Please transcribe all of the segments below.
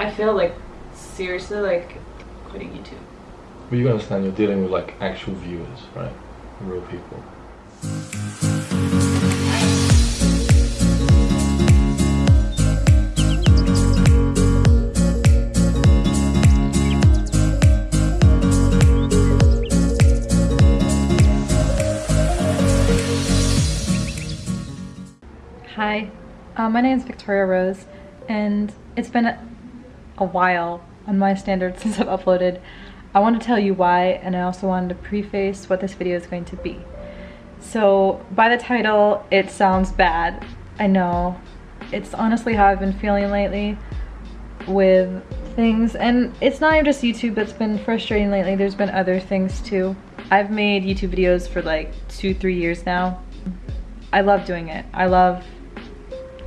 I feel like seriously like quitting YouTube. But you understand you're dealing with like actual viewers, right? Real people. Hi, uh, my name is Victoria Rose, and it's been a, while on my standards since I've uploaded. I want to tell you why, and I also wanted to preface what this video is going to be. So, by the title, it sounds bad. I know. It's honestly how I've been feeling lately with things, and it's not even just YouTube that's been frustrating lately, there's been other things too. I've made YouTube videos for like two, three years now. I love doing it. I love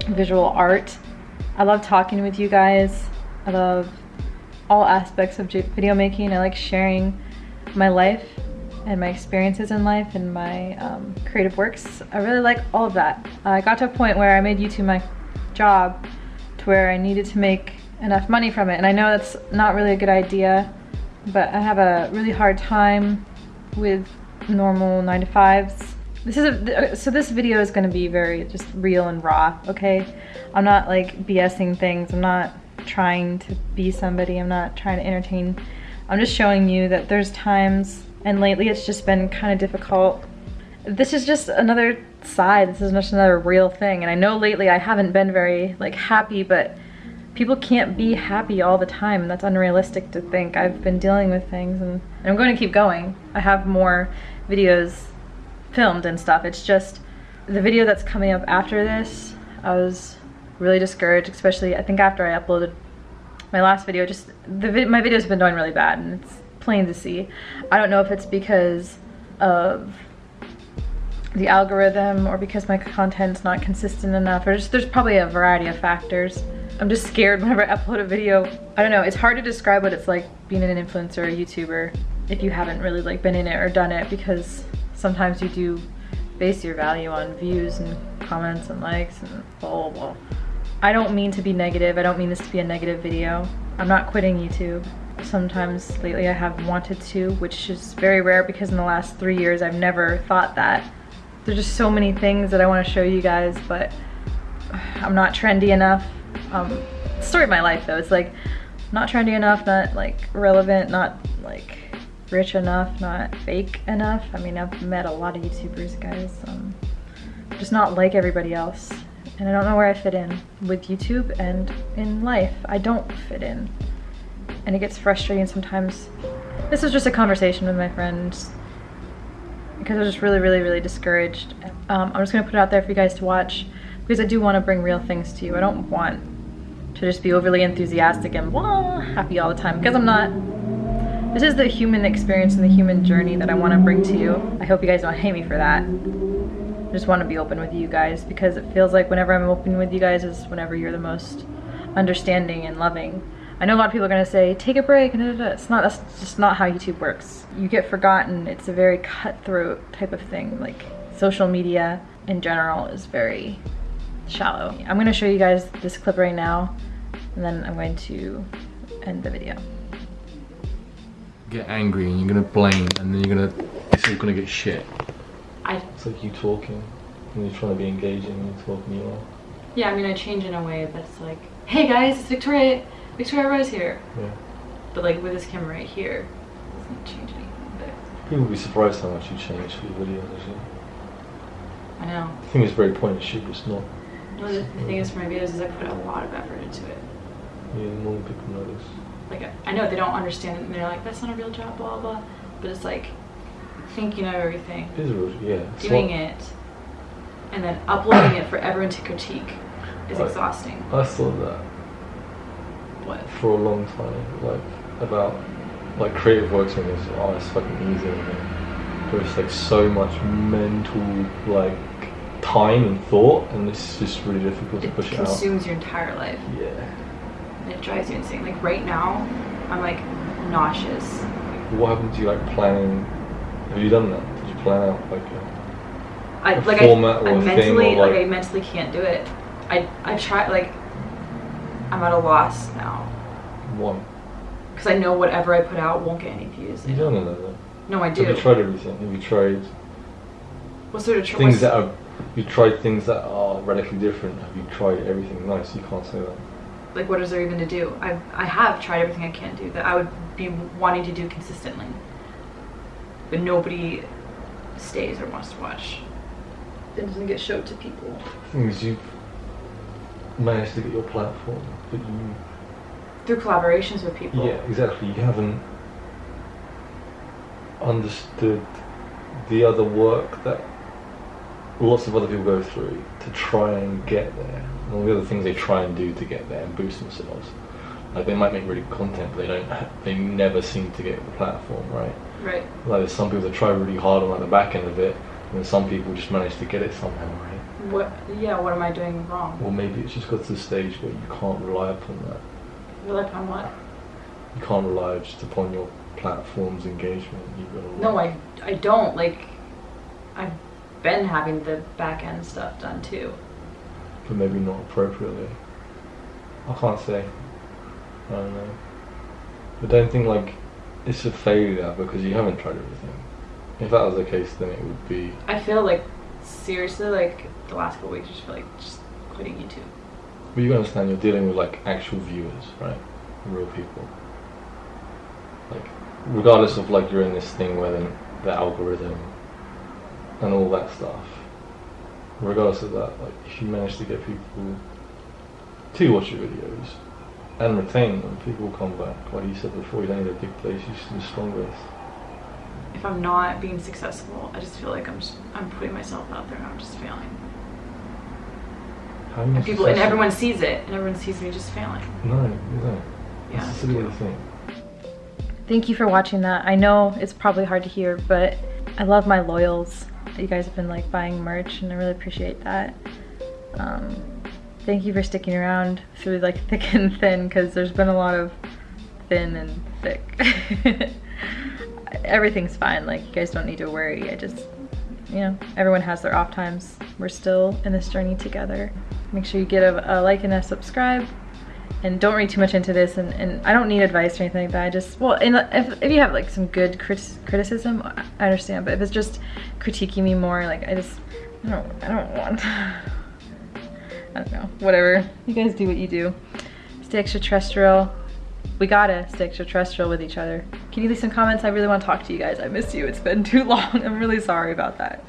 visual art. I love talking with you guys. I love all aspects of video making. I like sharing my life and my experiences in life and my um, creative works. I really like all of that. I got to a point where I made YouTube my job to where I needed to make enough money from it. And I know that's not really a good idea, but I have a really hard time with normal nine to fives this is a, so this video is going to be very just real and raw, okay? I'm not like BSing things. I'm not trying to be somebody. I'm not trying to entertain. I'm just showing you that there's times, and lately it's just been kind of difficult. This is just another side. This is just another real thing. And I know lately I haven't been very like happy, but people can't be happy all the time. And that's unrealistic to think. I've been dealing with things and, and I'm going to keep going. I have more videos filmed and stuff. It's just the video that's coming up after this, I was really discouraged, especially I think after I uploaded my last video, just the vid my video's been doing really bad and it's plain to see. I don't know if it's because of the algorithm or because my content's not consistent enough or just there's probably a variety of factors. I'm just scared whenever I upload a video. I don't know, it's hard to describe what it's like being an influencer or YouTuber if you haven't really like been in it or done it because sometimes you do base your value on views and comments and likes and blah, blah, blah. I don't mean to be negative. I don't mean this to be a negative video. I'm not quitting YouTube. Sometimes lately I have wanted to, which is very rare because in the last three years I've never thought that. There's just so many things that I want to show you guys, but I'm not trendy enough. Um, story of my life though, it's like not trendy enough, not like relevant, not like rich enough, not fake enough. I mean, I've met a lot of YouTubers, guys. Um, just not like everybody else. And I don't know where I fit in with YouTube and in life. I don't fit in. And it gets frustrating sometimes. This was just a conversation with my friends because I was just really, really, really discouraged. Um, I'm just gonna put it out there for you guys to watch because I do want to bring real things to you. I don't want to just be overly enthusiastic and blah, happy all the time because I'm not. This is the human experience and the human journey that I want to bring to you. I hope you guys don't hate me for that. Just want to be open with you guys because it feels like whenever I'm open with you guys is whenever you're the most understanding and loving. I know a lot of people are to say, take a break, and it's not, that's just not how YouTube works. You get forgotten. It's a very cutthroat type of thing. Like social media in general is very shallow. I'm to show you guys this clip right now, and then I'm going to end the video get angry and you're gonna blame and then you're gonna it's all gonna get shit. I It's like you talking and you're trying to be engaging and you're talking you are. Yeah, I mean I change in a way that's like, hey guys, it's Victoria Victoria Rose here. Yeah. But like with this camera right here, it doesn't change anything. But People will be surprised how much you change for your videos actually. I know. I think it's very point and shoot, it's not. No, the, the thing is for my videos is I put a lot of effort into it. Yeah, normal people notice like I know they don't understand it and they're like that's not a real job blah blah but it's like thinking of everything it is yeah doing it and then uploading it for everyone to critique is I, exhausting I thought that what for a long time like about like creative works and it's oh it's fucking easy it's like so much mental like time and thought and it's just really difficult it to push it out. It consumes your entire life. Yeah it drives you insane. Like right now, I'm like nauseous. What happened to you like planning? Have you done that? Did you plan out like a, I, a like format I, or I mentally like, like I mentally can't do it. I I try like I'm at a loss now. Why? Because I know whatever I put out won't get any views. You don't know that. No, I do. Have you tried everything? Have you tried what sort of things that are? You tried things that are radically different. Have you tried everything nice? You can't say that. like what is there even to do? I I have tried everything I can do that I would be wanting to do consistently, but nobody stays or wants to watch. It doesn't get showed to people. Hmm, things you've managed to get your platform, but you Through collaborations with people. Yeah, exactly. You haven't understood the other work that lots of other people go through to try and get there, and all the other things they try and do to get there and boost themselves. Like they might make really good content, but they don't. They never seem to get the platform right. Right. Like there's some people that try really hard on like the back end of it, and then some people just manage to get it somehow right. What? Yeah. What am I doing wrong? Or maybe it's just got to the stage where you can't rely upon that. Rely upon what? You can't rely just upon your platform's engagement. You've got to No, I I don't like. I've been having the back end stuff done too. but maybe not appropriately. I can't say. I don't know. But don't think like it's a failure because you haven't tried everything. If that was the case, then it would be. I feel like seriously like the last couple weeks, I just feel like just quitting YouTube. But you understand you're dealing with like actual viewers, right? Real people. Like, regardless of like you're in this thing where then the algorithm and all that stuff. Regardless of that, like if you manage to get people to watch your videos and retain them, people will come back. Like you said before, you don't need a big place, you just need the strongest. If I'm not being successful, I just feel like I'm just I'm putting myself out there and I'm just failing. How And people and everyone sees it and everyone sees me just failing. No, you don't. Yeah. That's a silly thing. Thank you for watching that. I know it's probably hard to hear, but I love my loyals. You guys have been like buying merch, and I really appreciate that. Um, thank you for sticking around through like thick and thin, because there's been a lot of thin and thick. Everything's fine. Like you guys don't need to worry. I just, you know, everyone has their off times. We're still in this journey together. Make sure you get a, a like and a subscribe and don't read too much into this and, and I don't need advice or anything like that I just well and uh, if, if you have like some good crit- criticism I understand but if it's just critiquing me more like I just I don't I don't want I don't know whatever. You guys do what you do. Stay extraterrestrial. We gotta stay extraterrestrial with each other. Can you leave some comments? I really want to talk to you guys. I miss you. It's been too long. I'm really sorry about that